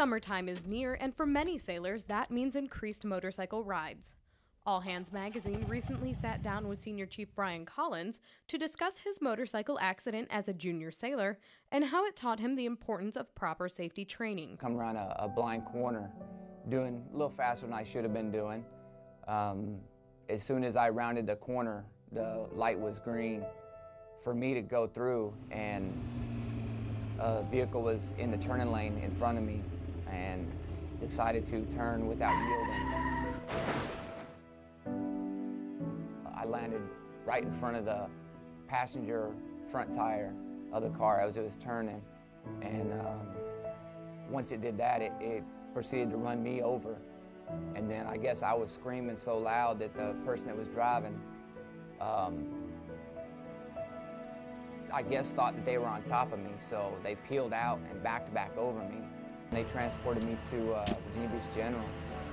Summertime is near, and for many sailors, that means increased motorcycle rides. All Hands Magazine recently sat down with Senior Chief Brian Collins to discuss his motorcycle accident as a junior sailor and how it taught him the importance of proper safety training. Come around a, a blind corner, doing a little faster than I should have been doing. Um, as soon as I rounded the corner, the light was green for me to go through, and a vehicle was in the turning lane in front of me and decided to turn without yielding. I landed right in front of the passenger front tire of the car as it was turning. And um, once it did that, it, it proceeded to run me over. And then I guess I was screaming so loud that the person that was driving, um, I guess thought that they were on top of me. So they peeled out and backed back over me. They transported me to uh, Virginia Beach General.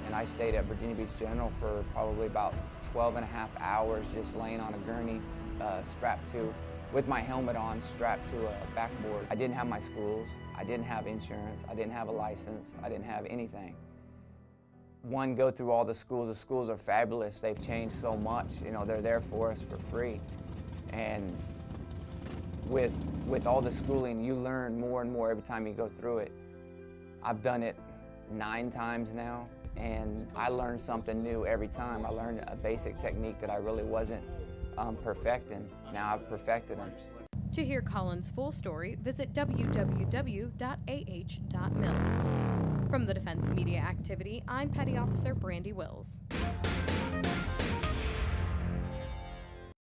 And I stayed at Virginia Beach General for probably about 12 and a half hours just laying on a gurney uh, strapped to, with my helmet on, strapped to a backboard. I didn't have my schools, I didn't have insurance, I didn't have a license, I didn't have anything. One, go through all the schools. The schools are fabulous. They've changed so much. You know, they're there for us for free. And with, with all the schooling, you learn more and more every time you go through it. I've done it nine times now, and I learned something new every time. I learned a basic technique that I really wasn't um, perfecting. Now I've perfected them. To hear Collins' full story, visit www.ah.mil. From the Defense Media Activity, I'm Petty Officer Brandy Wills.